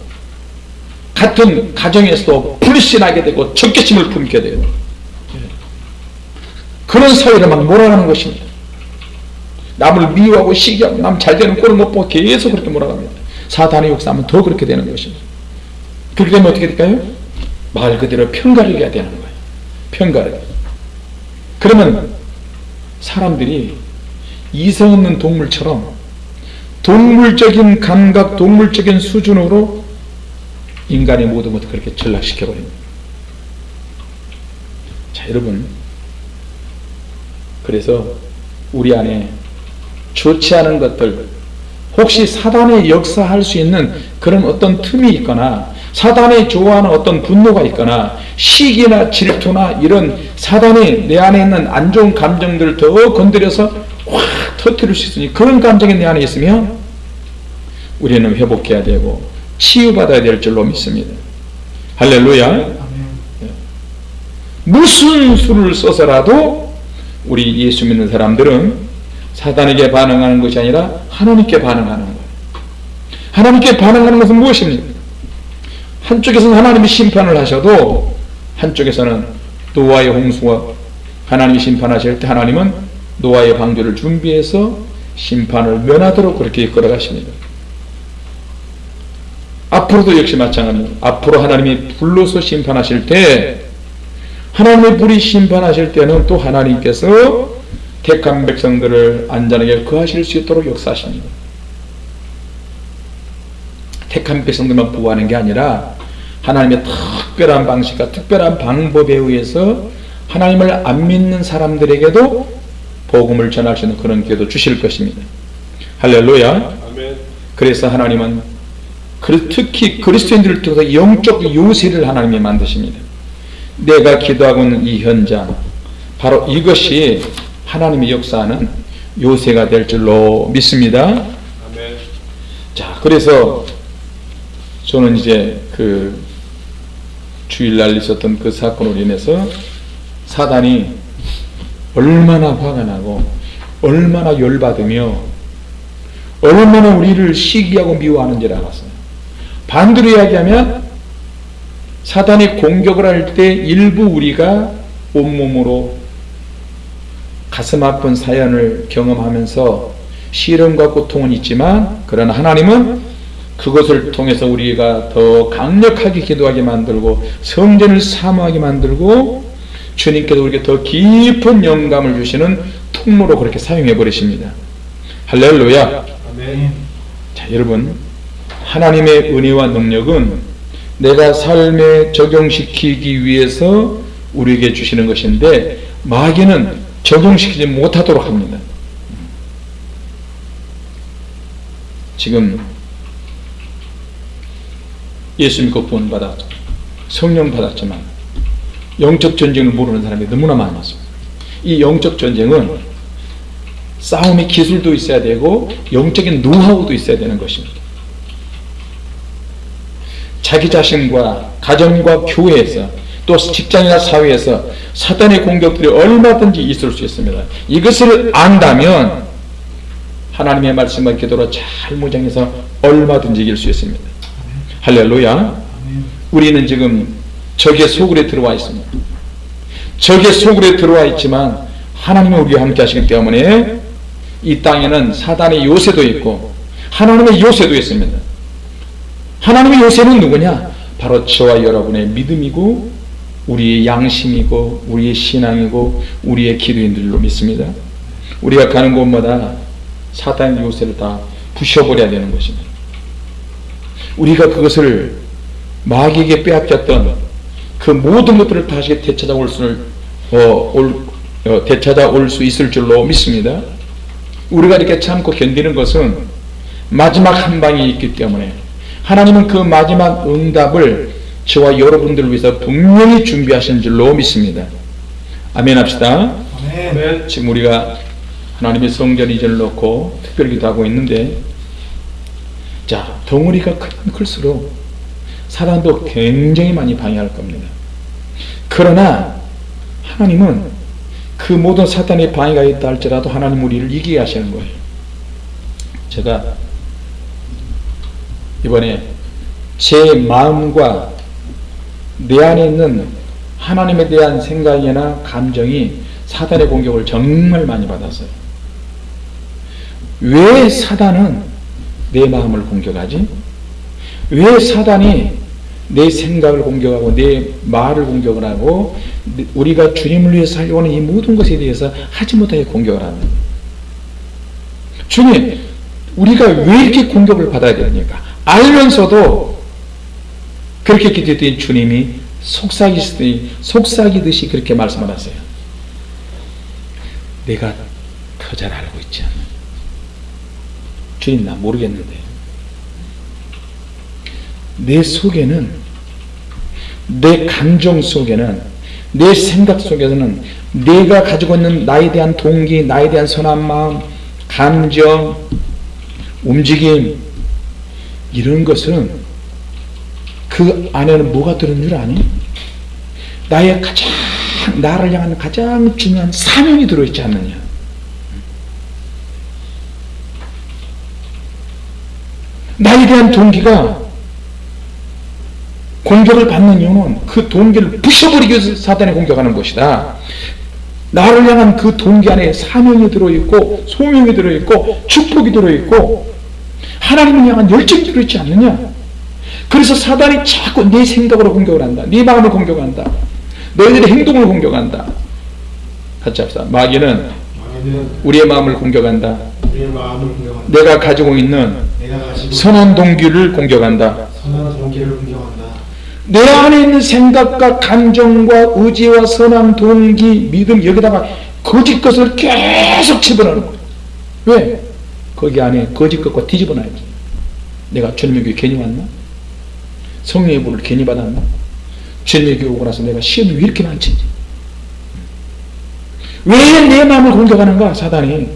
같은 가정에서도 불신하게 되고 적개심을 품게 되고 그런 사회를 막 몰아가는 것입니다. 남을 미워하고 시기하고 남 잘되는 꼴을 못 보고 계속 그렇게 몰아갑니다. 사단의 역사하면 더 그렇게 되는 것입니다. 그렇게 되면 어떻게 될까요? 말 그대로 편가르기가 되는 거예요. 편가르기. 그러면 사람들이 이성 없는 동물처럼 동물적인 감각, 동물적인 수준으로 인간의 모든 것을 그렇게 전락시켜버립니다. 자, 여러분. 그래서 우리 안에 좋지 않은 것들, 혹시 사단의 역사할 수 있는 그런 어떤 틈이 있거나, 사단이 좋아하는 어떤 분노가 있거나, 시기나 질투나 이런 사단이 내 안에 있는 안 좋은 감정들을 더 건드려서 확 터뜨릴 수 있으니 그런 감정이 내 안에 있으면 우리는 회복해야 되고 치유받아야 될 줄로 믿습니다. 할렐루야. 무슨 수를 써서라도 우리 예수 믿는 사람들은 사단에게 반응하는 것이 아니라 하나님께 반응하는 거예요. 하나님께 반응하는 것은 무엇입니까? 한쪽에서는 하나님이 심판을 하셔도 한쪽에서는 노아의 홍수와 하나님이 심판하실 때 하나님은 노아의 방주를 준비해서 심판을 면하도록 그렇게 이끌어 가십니다. 앞으로도 역시 마찬가지입니다. 앞으로 하나님이 불로서 심판하실 때 하나님의 불이 심판하실 때는 또 하나님께서 택한 백성들을 안전하게 거하실 수 있도록 역사하십니다. 택한 백성들만 보호하는 게 아니라 하나님의 특별한 방식과 특별한 방법에 의해서 하나님을 안 믿는 사람들에게도 복음을 전할 수 있는 그런 기회도 주실 것입니다. 할렐루야. 그래서 하나님은 그- 특히 그리스도인들을 통해서 영적 요새를 하나님이 만드십니다. 내가 기도하고 있는 이 현장, 바로 이것이 하나님의 역사하는 요새가 될 줄로 믿습니다. 자, 그래서 저는 이제 그 주일날 있었던 그 사건으로 인해서 사단이 얼마나 화가 나고 얼마나 열받으며 얼마나 우리를 시기하고 미워하는지를 알았어요. 반대로 이야기하면 사단이 공격을 할 때 일부 우리가 온몸으로 가슴 아픈 사연을 경험하면서 시름과 고통은 있지만 그러나 하나님은 그것을 통해서 우리가 더 강력하게 기도하게 만들고 성전을 사모하게 만들고 주님께서 우리에게 더 깊은 영감을 주시는 통로로 그렇게 사용해 버리십니다. 할렐루야. 자, 여러분, 하나님의 은혜와 능력은 내가 삶에 적용시키기 위해서 우리에게 주시는 것인데 마귀는 적용시키지 못하도록 합니다. 지금 예수 믿고 구원 받았죠. 성령 받았지만 영적 전쟁을 모르는 사람이 너무나 많았습니다. 이 영적 전쟁은 싸움의 기술도 있어야 되고 영적인 노하우도 있어야 되는 것입니다. 자기 자신과 가정과 교회에서 또 직장이나 사회에서 사단의 공격들이 얼마든지 있을 수 있습니다. 이것을 안다면 하나님의 말씀과 기도로 잘 무장해서 얼마든지 이길 수 있습니다. 할렐루야. 우리는 지금 적의 소굴에 들어와 있습니다. 적의 소굴에 들어와 있지만 하나님은 우리와 함께 하시기 때문에 이 땅에는 사단의 요새도 있고 하나님의 요새도 있습니다. 하나님의 요새는 누구냐? 바로 저와 여러분의 믿음이고 우리의 양심이고 우리의 신앙이고 우리의 기도인들로 믿습니다. 우리가 가는 곳마다 사단의 요새를 다 부셔버려야 되는 것입니다. 우리가 그것을 마귀에게 빼앗겼던 그 모든 것들을 다시 되찾아올 수, 어, 올, 어, 되찾아올 수 있을 줄로 믿습니다. 우리가 이렇게 참고 견디는 것은 마지막 한 방이 있기 때문에 하나님은 그 마지막 응답을 저와 여러분들을 위해서 분명히 준비하신 줄로 믿습니다. 아멘 합시다. 아멘. 지금 우리가 하나님의 성전 이전을 놓고 특별 기도하고 있는데 자 덩어리가 크면 클수록 사단도 굉장히 많이 방해할 겁니다. 그러나 하나님은 그 모든 사탄의 방해가 있다 할지라도 하나님 우리를 이기게 하시는 거예요. 제가 이번에 제 마음과 내 안에 있는 하나님에 대한 생각이나 감정이 사단의 공격을 정말 많이 받았어요. 왜 사단은 내 마음을 공격하지? 왜 사단이 내 생각을 공격하고 내 말을 공격을 하고 우리가 주님을 위해서 살려고 하는 이 모든 것에 대해서 하지 못하게 공격을 합니다. 주님, 우리가 왜 이렇게 공격을 받아야 됩니까? 알면서도 그렇게 기도했더니 주님이 속삭이시더니 속삭이듯이 그렇게 말씀을 하세요. 내가 더 잘 알고 있지 않나? 주님 나 모르겠는데 내 속에는 내 감정 속에는 내 생각 속에서는 내가 가지고 있는 나에 대한 동기, 나에 대한 선한 마음, 감정, 움직임 이런 것은 그 안에는 뭐가 들은 줄 아니? 나의 가장 나를 향한 가장 중요한 사명이 들어있지 않느냐? 나에 대한 동기가 공격을 받는 이유는 그 동기를 부셔버리기 위해서 사단이 공격하는 것이다. 나를 향한 그 동기 안에 사명이 들어있고 소명이 들어있고 축복이 들어있고 하나님을 향한 열정이 들어있지 않느냐? 그래서 사단이 자꾸 내 생각으로 공격을 한다. 네 마음을 공격한다. 너희들의 행동을 공격한다. 같이 합시다. 마귀는 우리의 마음을 공격한다. 내가 가지고 있는 선한 동기를 공격한다. 내 안에 있는 생각과 감정과 의지와 선한 동기, 믿음 여기다가 거짓 것을 계속 집어넣는 거야. 왜? 거기 안에 거짓 것과 뒤집어 놔야지. 내가 주님의 교회 괜히 왔나? 성령의 불을 괜히 받았나? 주님의 교회 오고 나서 내가 시험이 왜 이렇게 많지? 왜 내 마음을 공격하는가, 사단이?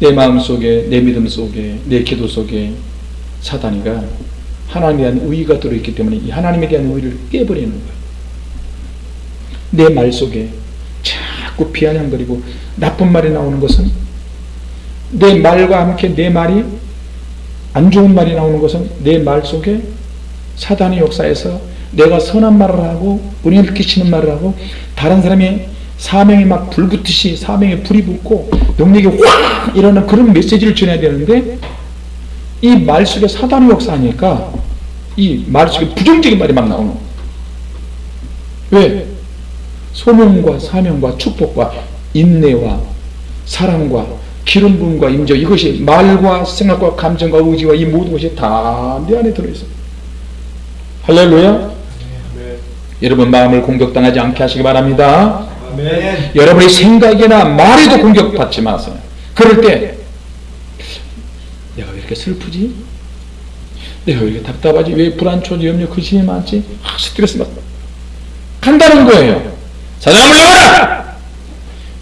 내 마음 속에, 내 믿음 속에, 내 기도 속에 사단이가 하나님에 대한 의의가 들어있기 때문에 이 하나님에 대한 의의를 깨버리는 거예요. 내 말 속에 자꾸 비아냥거리고 나쁜 말이 나오는 것은 내 말과 함께 내 말이 안 좋은 말이 나오는 것은 내 말 속에 사단의 역사에서 내가 선한 말을 하고 은혜를 끼치는 말을 하고 다른 사람의 사명이 막 불붙듯이 사명에 불이 붙고 능력이 확 일어나는 그런 메시지를 전해야 되는데 이 말 속에 사단의 역사하니까 이 말 속에 부정적인 말이 막 나오는. 왜? 소명과 사명과 축복과 인내와 사랑과 기름 부음과 임재 이것이 말과 생각과 감정과 의지와 이 모든 것이 다 내 안에 들어있어요. 할렐루야. 여러분 마음을 공격당하지 않게 하시기 바랍니다. 여러분의 생각이나 말에도 공격받지 마세요. 그럴 때 내가 왜 이렇게 슬프지? 내가 왜 이렇게 답답하지? 왜 불안초, 염려, 근심이 많지? 아, 스트레스 받 간다는 거예요. 사장아 물러가라!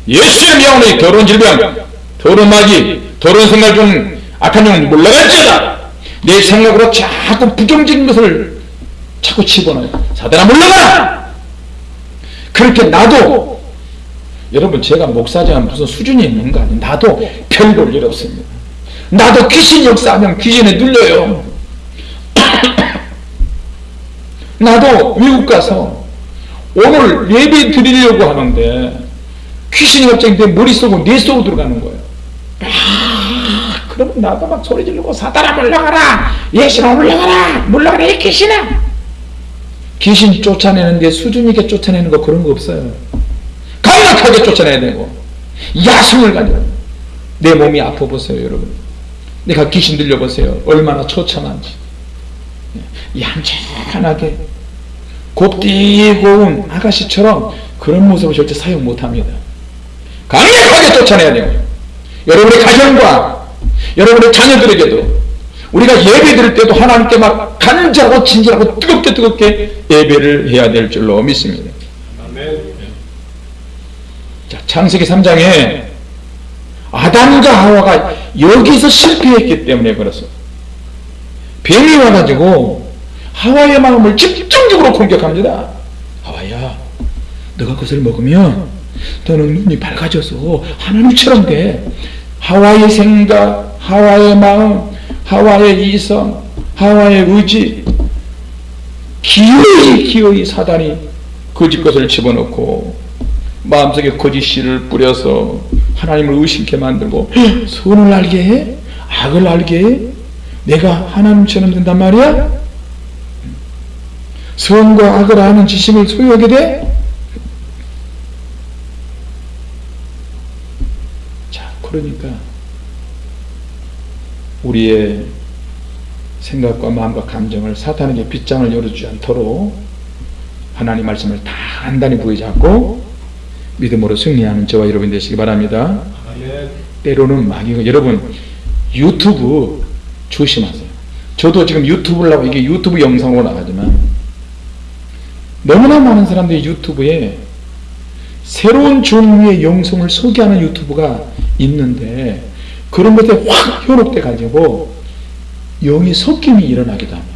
예수의 명으로 결혼 질병, 결혼 마귀, 결혼 생각 중 악한 영 물러갈지어다! 내 생각으로 자꾸 부정적인 것을 자꾸 집어넣어요. 사단아 물러가라! 그렇게 나도 여러분 제가 목사지만 무슨 수준이 있는 거 아니에요. 나도 별 볼 일 없습니다. 나도 귀신 역사하면 귀신에 눌려요. 나도 미국 가서 오늘 예배 드리려고 하는데 귀신이 갑자기 내 머릿속으로 내 속으로 들어가는 거예요. 아, 그러면 나도 막 소리 지르고 사단아 물러가라. 예수나 물러가라. 물러가라. 이 귀신아. 귀신 쫓아내는데 수준 있게 쫓아내는 거 그런 거 없어요. 강력하게 쫓아내야 되고 야심을 가지고 내 몸이 아파 보세요 여러분. 내가 귀신 들려보세요. 얼마나 처참한지. 얌전하게 곱디고운 아가씨처럼 그런 모습을 절대 사용 못합니다. 강력하게 쫓아내야 돼요 여러분의 가정과 여러분의 자녀들에게도 우리가 예배 드릴 때도 하나님께 막 간절하고 진실하고 뜨겁게 뜨겁게 예배를 해야 될 줄로 믿습니다. 자, 창세기 3장에 아담과 하와가 여기서 실패했기 때문에 그렇습니다. 뱀이 와가지고 하와의 마음을 집중적으로 공격합니다. 하와야, 너가 그것을 먹으면 너는 눈이 밝아져서 하나님처럼 돼. 하와의 생각, 하와의 마음, 하와의 이성, 하와의 의지, 기어이 기어이 사단이 거짓 것을 집어넣고 마음속에 거짓 씨를 뿌려서 하나님을 의심케 만들고 선을 알게 해? 악을 알게 해? 내가 하나님처럼 된단 말이야? 선과 악을 아는 지식을 소유하게 돼? 자, 그러니까 우리의 생각과 마음과 감정을 사탄에게 빗장을 열어주지 않도록 하나님 말씀을 단단히 부여잡고 믿음으로 승리하는 저와 여러분 되시기 바랍니다. 때로는 마귀가 여러분 유튜브 조심하세요. 저도 지금 유튜브를 하고 이게 유튜브 영상으로 나가지만 너무나 많은 사람들이 유튜브에 새로운 종류의 영성을 소개하는 유튜브가 있는데 그런 것에 확 현혹돼 가지고 영이 섞임이 일어나기도 합니다.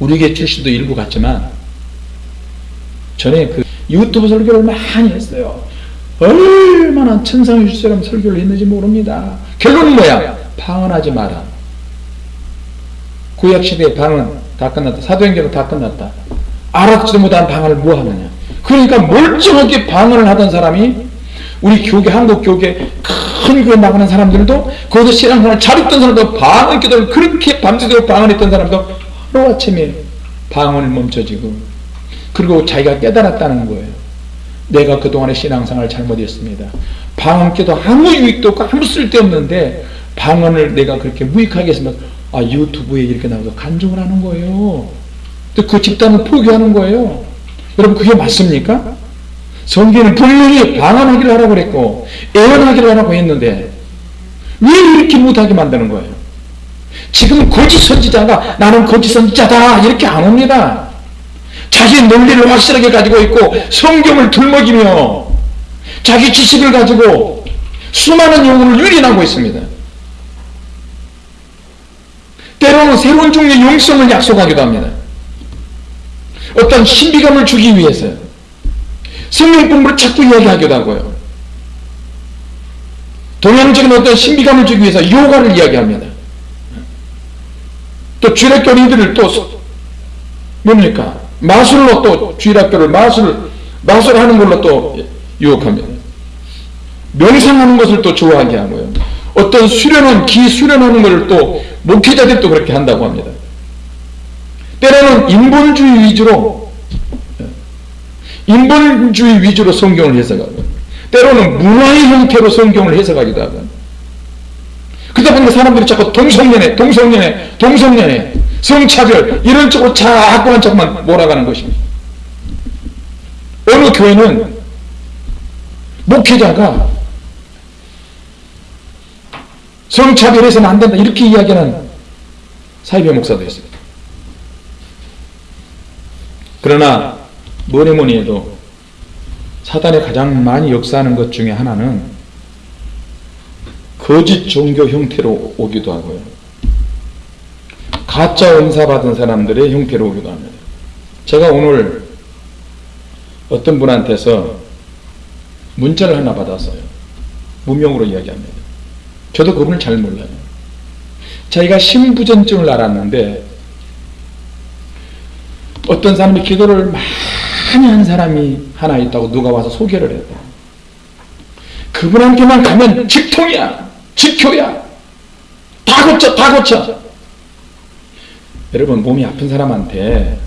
우리 교 출신도 일부 갔지만 전에 그 유튜브 설교를 많이 했어요. 얼마나 천상의 주처럼 설교를 했는지 모릅니다. 결론은 뭐야? 방언하지 마라. 구약시대의 방언 다 끝났다. 사도행전은 다 끝났다. 알아듣지도 못한 방언을 뭐 하느냐. 그러니까 멀쩡하게 방언을 하던 사람이 우리 교계, 한국 교계 큰 교회 나가는 사람들도 거기서 신앙생활 잘했던 사람도 방언 기도를 그렇게 밤새도록 방언했던 사람도 하루 아침에 방언을 멈춰지고 그리고 자기가 깨달았다는 거예요. 내가 그동안의 신앙생활 잘못했습니다. 방언 기도 아무 유익도 없고 아무 쓸데없는데 방언을 내가 그렇게 무익하게 했으면 아 유튜브에 이렇게 나와서 간증을 하는 거예요. 또 그 집단을 포기하는 거예요. 여러분 그게 맞습니까? 성경은 분명히 방언하기를 하라고 그랬고 애언하기를 하라고 했는데 왜 이렇게 못하게 만드는 거예요? 지금 거짓 선지자가 나는 거짓 선지자다 이렇게 안 옵니다. 자기 논리를 확실하게 가지고 있고 성경을 들먹이며 자기 지식을 가지고 수많은 용어를 유린하고 있습니다. 때로는 새로운 종류의 용성을 약속하기도 합니다. 어떤 신비감을 주기 위해서 성경 공부를 자꾸 이야기하기도 하고요. 동양적인 어떤 신비감을 주기 위해서 요가를 이야기합니다. 또 주일학교리들을 또 뭡니까? 마술로 또 주일학교를 마술 마술하는 걸로 또 유혹합니다. 명상하는 것을 또 좋아하게 하고요. 어떤 수련원 기수련하는 것을 또 목회자들도 그렇게 한다고 합니다. 때로는 인본주의 위주로 인본주의 위주로 성경을 해석하고 때로는 문화의 형태로 성경을 해석하기도 하고 그러다 보니까 사람들이 자꾸 동성연애, 동성연애, 동성연애, 성차별 이런 쪽으로 자꾸만 자꾸만 몰아가는 것입니다. 어느 교회는 목회자가 성차별해서는 안 된다 이렇게 이야기하는 사이비 목사도 있습니다. 그러나 뭐니 뭐니 해도 사단이 가장 많이 역사하는 것 중에 하나는 거짓 종교 형태로 오기도 하고요. 가짜 은사 받은 사람들의 형태로 오기도 합니다. 제가 오늘 어떤 분한테서 문자를 하나 받았어요. 무명으로 이야기합니다. 저도 그분을 잘 몰라요. 자기가 신부전증을 알았는데 어떤 사람이 기도를 많이 한 사람이 하나 있다고 누가 와서 소개를 해요. 그분한테만 가면 직통이야, 직효야, 다 고쳐, 다 고쳐. 여러분 몸이 아픈 사람한테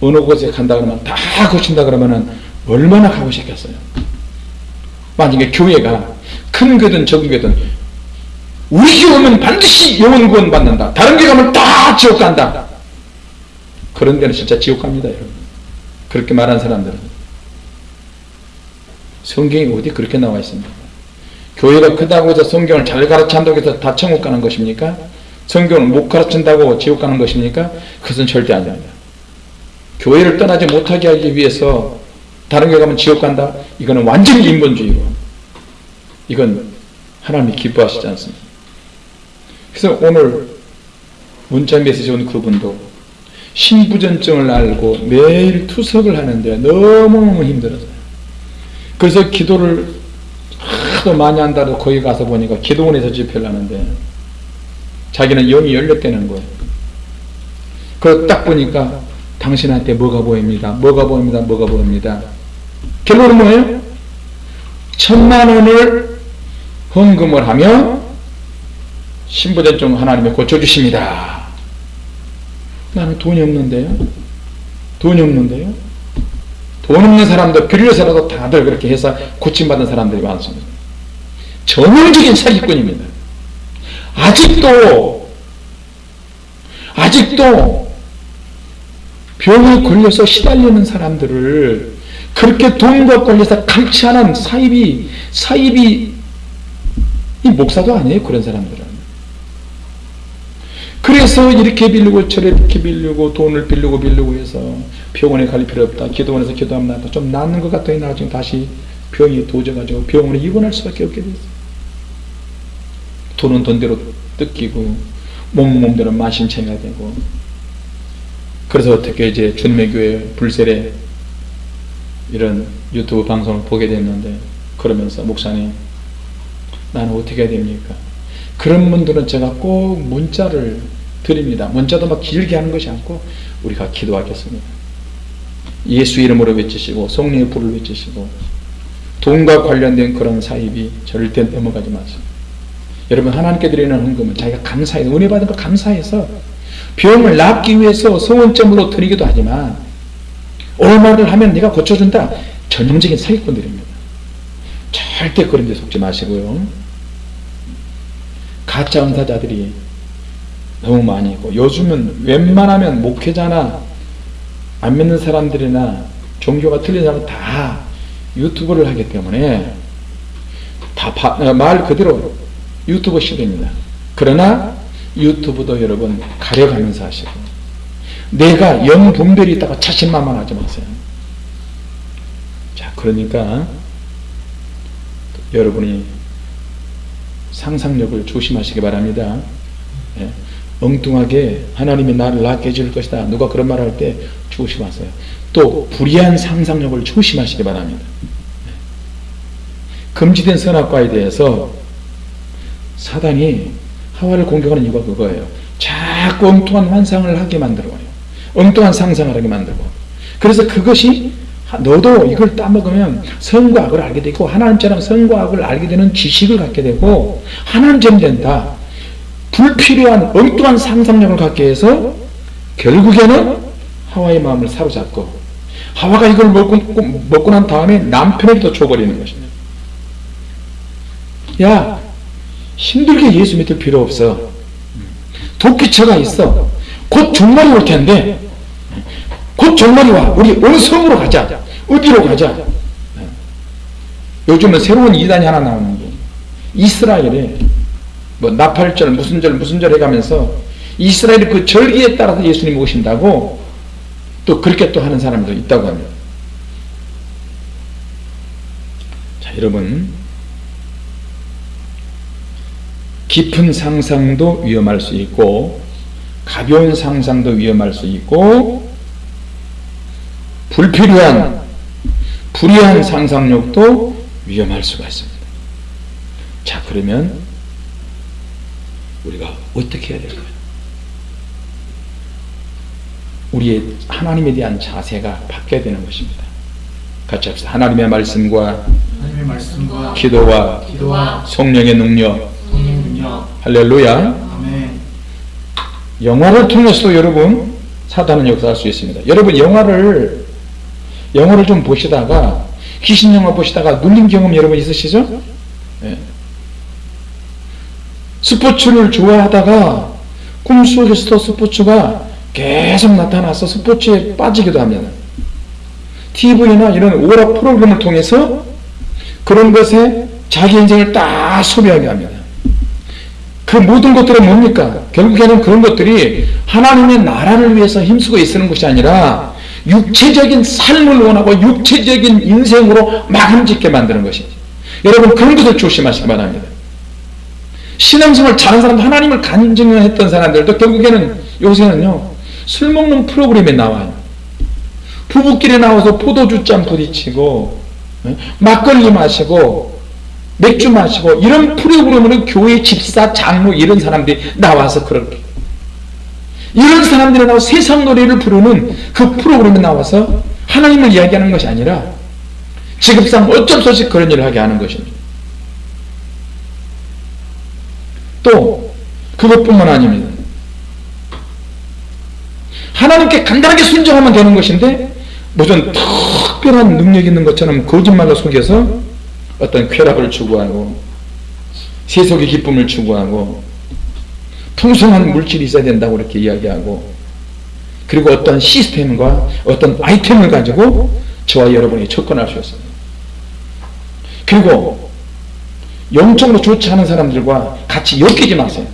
어느 곳에 간다 그러면 다 고친다 그러면은 얼마나 가고 싶겠어요. 만약에 교회가 큰 교든 적은 교든 우리 교회 오면 반드시 영혼 구원 받는다. 다른 교회 가면 다 지옥 간다. 그런 데는 진짜 지옥 갑니다, 여러분. 그렇게 말한 사람들은. 성경이 어디 그렇게 나와 있습니까? 교회가 크다고 해서 성경을 잘 가르친다고 해서 다 천국 가는 것입니까? 성경을 못 가르친다고 지옥 가는 것입니까? 그것은 절대 아닙니다. 교회를 떠나지 못하게 하기 위해서 다른 교회 가면 지옥 간다? 이거는 완전히 인본주의고 이건 하나님이 기뻐하시지 않습니다. 그래서 오늘 문자 메시지 온 그분도 신부전증을 알고 매일 투석을 하는데 너무너무 힘들었어요. 그래서 기도를 하도 많이 한다고 거기 가서 보니까 기도원에서 집회를 하는데 자기는 영이 열렸다는 거예요. 그걸 딱 보니까 당신한테 뭐가 보입니다. 뭐가 보입니다. 뭐가 보입니다. 결론은 뭐예요? 천만 원을 헌금을 하며 신부전증 하나님이 고쳐주십니다. 나는 돈이 없는데요. 돈이 없는데요. 돈 없는 사람도 빌려서라도 다들 그렇게 해서 고침받은 사람들이 많습니다. 전형적인 사기꾼입니다. 아직도 아직도 병에 걸려서 시달리는 사람들을 그렇게 돈과 관련해서 감치하는 사입이 사입이 이 목사도 아니에요 그런 사람들은 그래서 이렇게 빌리고 저렇게 빌리고 돈을 빌리고 빌리고 해서 병원에 갈 필요 없다. 기도원에서 기도하면 낫다. 좀 낫는 것 같더니 나중에 다시 병이 도져가지고 병원에 입원할 수밖에 없게 됐어요. 돈은 돈대로 뜯기고 몸 몸대로 마심청해야 되고. 그래서 어떻게 이제 준매교회 불세례 이런 유튜브 방송을 보게 됐는데 그러면서 목사님 나는 어떻게 해야 됩니까? 그런 분들은 제가 꼭 문자를 드립니다. 문자도 막 길게 하는 것이 않고 우리가 기도하겠습니다. 예수 이름으로 외치시고 성령의 불을 외치시고 돈과 관련된 그런 사입이 절대 넘어가지 마세요. 여러분 하나님께 드리는 헌금은 자기가 감사해서 은혜 받은 거 감사해서 병을 낫기 위해서 소원점으로 드리기도 하지만 얼마를 하면 내가 고쳐준다. 전형적인 사기꾼들입니다. 절대 그런 데 속지 마시고요. 가짜 은사자들이 너무 많이 있고 요즘은 웬만하면 목회자나 안 믿는 사람들이나 종교가 틀린 사람 다 유튜브를 하기 때문에 다 말 그대로 유튜브 시대입니다. 그러나 유튜브도 여러분 가려가면서 하시고 내가 영 분별이 있다고 자신만만 하지 마세요. 자 그러니까 여러분이 상상력을 조심하시기 바랍니다. 예. 엉뚱하게 하나님이 나를 낫게 해줄 것이다. 누가 그런 말 할 때 조심하세요. 또 불의한 상상력을 조심하시기 바랍니다. 예. 금지된 선악과에 대해서 사단이 하와를 공격하는 이유가 그거예요. 자꾸 엉뚱한 환상을 하게 만들어요. 엉뚱한 상상을 하게 만들고. 그래서 그것이 너도 이걸 따먹으면 선과 악을 알게 되고 하나님처럼 선과 악을 알게 되는 지식을 갖게 되고 하나님처럼 된다. 불필요한 엉뚱한 상상력을 갖게 해서 결국에는 하와의 마음을 사로잡고 하와가 이걸 먹고, 먹고 난 다음에 남편에게도 줘버리는 것입니다. 야 힘들게 예수 믿을 필요 없어. 도끼처가 있어. 곧 종말이 올 텐데 곧 종말이 와. 우리 어느 성으로 가자. 어디로 가자. 요즘은 새로운 이단이 하나 나오는 게 이스라엘에 뭐 나팔절 무슨 절 무슨 절 해가면서 이스라엘 그 절기에 따라서 예수님 오신다고 또 그렇게 또 하는 사람도 있다고 합니다. 자 여러분 깊은 상상도 위험할 수 있고 가벼운 상상도 위험할 수 있고 불필요한 불의한 상상력도 위험할 수가 있습니다. 자 그러면 우리가 어떻게 해야 될까요? 우리의 하나님에 대한 자세가 바뀌어야 되는 것입니다. 같이 합시다. 하나님의 말씀과 하나님의 말씀과 기도와 기도와 성령의 능력 성령 능력 할렐루야 아멘 영화를 통해서도 여러분 사단은 역사할 수 있습니다. 여러분 영화를 영화를 좀 보시다가 귀신 영화 보시다가 눌린 경험 여러분 있으시죠? 예. 스포츠를 좋아하다가 꿈속에서도 스포츠가 계속 나타나서 스포츠에 빠지기도 합니다. TV나 이런 오락 프로그램을 통해서 그런 것에 자기 인생을 다 소비하게 합니다. 그 모든 것들은 뭡니까? 결국에는 그런 것들이 하나님의 나라를 위해서 힘쓰고 있는 것이 아니라 육체적인 삶을 원하고 육체적인 인생으로 마감짓게 만드는 것이지. 여러분 그런 것을 조심하시기 바랍니다. 신앙생활 잘한 사람도 하나님을 간증했던 사람들도 결국에는 요새는요 술 먹는 프로그램에 나와요. 부부끼리 나와서 포도주 짠 부딪히고 예? 막걸리 마시고 맥주 마시고 이런 프로그램으로 교회 집사 장로 이런 사람들이 나와서 그렇게 이런 사람들이 나와 세상 노래를 부르는 그 프로그램에 나와서 하나님을 이야기하는 것이 아니라 지급상 어쩔 수 없이 그런 일을 하게 하는 것입니다. 또 그것뿐만 아닙니다. 하나님께 간단하게 순종하면 되는 것인데 무슨 특별한 능력 있는 것처럼 거짓말로 속여서 어떤 쾌락을 추구하고 세속의 기쁨을 추구하고 풍성한 물질이 있어야 된다고 이렇게 이야기하고 그리고 어떤 시스템과 어떤 아이템을 가지고 저와 여러분이 접근할 수 있습니다. 그리고 영적으로 좋지 않은 사람들과 같이 엮이지 마세요.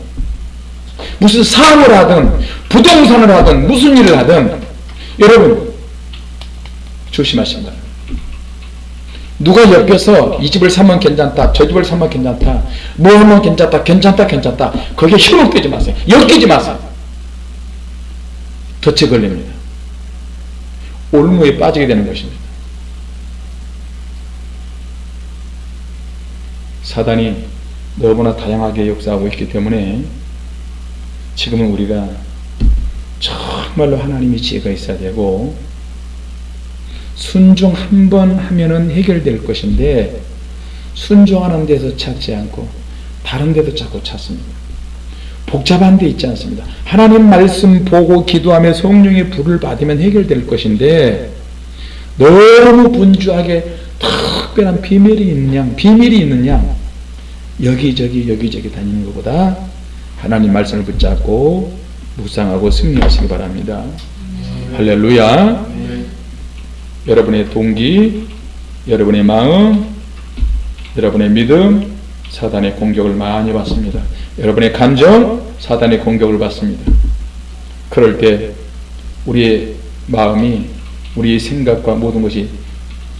무슨 사업을 하든 부동산을 하든 무슨 일을 하든 여러분 조심하시기 바랍니다. 누가 엮여서 이 집을 사면 괜찮다 저 집을 사면 괜찮다 뭐 하면 괜찮다 괜찮다 괜찮다 거기에 힘을 빼지 마세요. 엮이지 마세요. 덫에 걸립니다. 올무에 빠지게 되는 것입니다. 사단이 너무나 다양하게 역사하고 있기 때문에 지금은 우리가 정말로 하나님의 지혜가 있어야 되고 순종 한 번 하면은 해결될 것인데 순종하는 데서 찾지 않고 다른 데도 자꾸 찾습니다. 복잡한 데 있지 않습니다. 하나님 말씀 보고 기도하며 성령의 불을 받으면 해결될 것인데 너무 분주하게 특별한 비밀이 양, 비밀이 양, 여기저기 여기저기 다니는 것보다 하나님 말씀을 붙잡고 묵상하고 승리하시기 바랍니다. 할렐루야. 여러분의 동기, 여러분의 마음, 여러분의 믿음, 사단의 공격을 많이 받습니다. 여러분의 감정, 사단의 공격을 받습니다. 그럴 때 우리의 마음이 우리의 생각과 모든 것이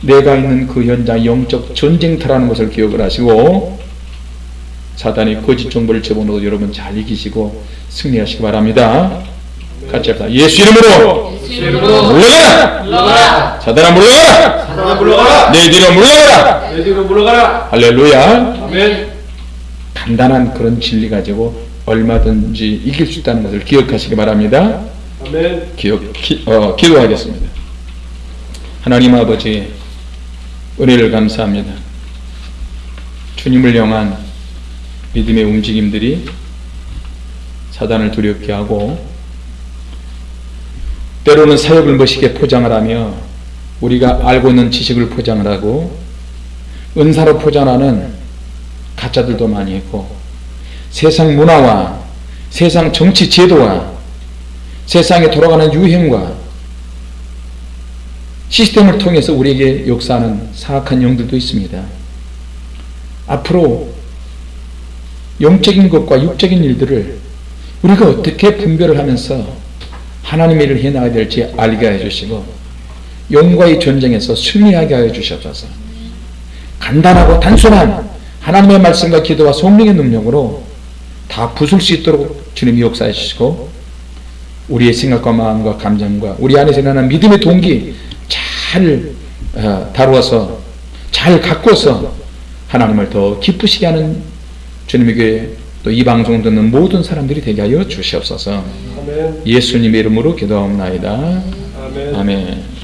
내가 있는 그 현장 영적 전쟁터라는 것을 기억을 하시고 사단이 거짓 정보를 집어넣어 여러분 잘 이기시고 승리하시기 바랍니다. 같이 합시다. 예수 이름으로 물러가라! 물러가라. 사단아 물러가라! 사단아 물러가라! 내 뒤로 물러가라! 내 뒤로 물러가라! 할렐루야! 아멘. 간단한 그런 진리 가지고 얼마든지 이길 수 있다는 것을 기억하시기 바랍니다. 아멘. 기억, 기, 어, 기도하겠습니다. 하나님 아버지, 은혜를 감사합니다. 주님을 향한 믿음의 움직임들이 사단을 두렵게 하고, 때로는 사역을 멋있게 포장을 하며, 우리가 알고 있는 지식을 포장을 하고, 은사로 포장하는 가짜들도 많이 있고, 세상 문화와 세상 정치 제도와 세상에 돌아가는 유행과 시스템을 통해서 우리에게 역사하는 사악한 영들도 있습니다. 앞으로 영적인 것과 육적인 일들을 우리가 어떻게 분별을 하면서 하나님의 일을 해나가야 될지 알게 해주시고 영과의 전쟁에서 승리하게 하여 주시옵소서. 간단하고 단순한 하나님의 말씀과 기도와 성령의 능력으로 다 부술 수 있도록 주님이 역사해 주시고 우리의 생각과 마음과 감정과 우리 안에서 일어나는 믿음의 동기 잘 어, 다루어서 잘 가꾸어서 하나님을 더 기쁘시게 하는 교회 또이 방송 듣는 모든 사람들이 되게 하여 주시옵소서 아멘. 예수님의 이름으로 기도하옵나이다 아멘. 아멘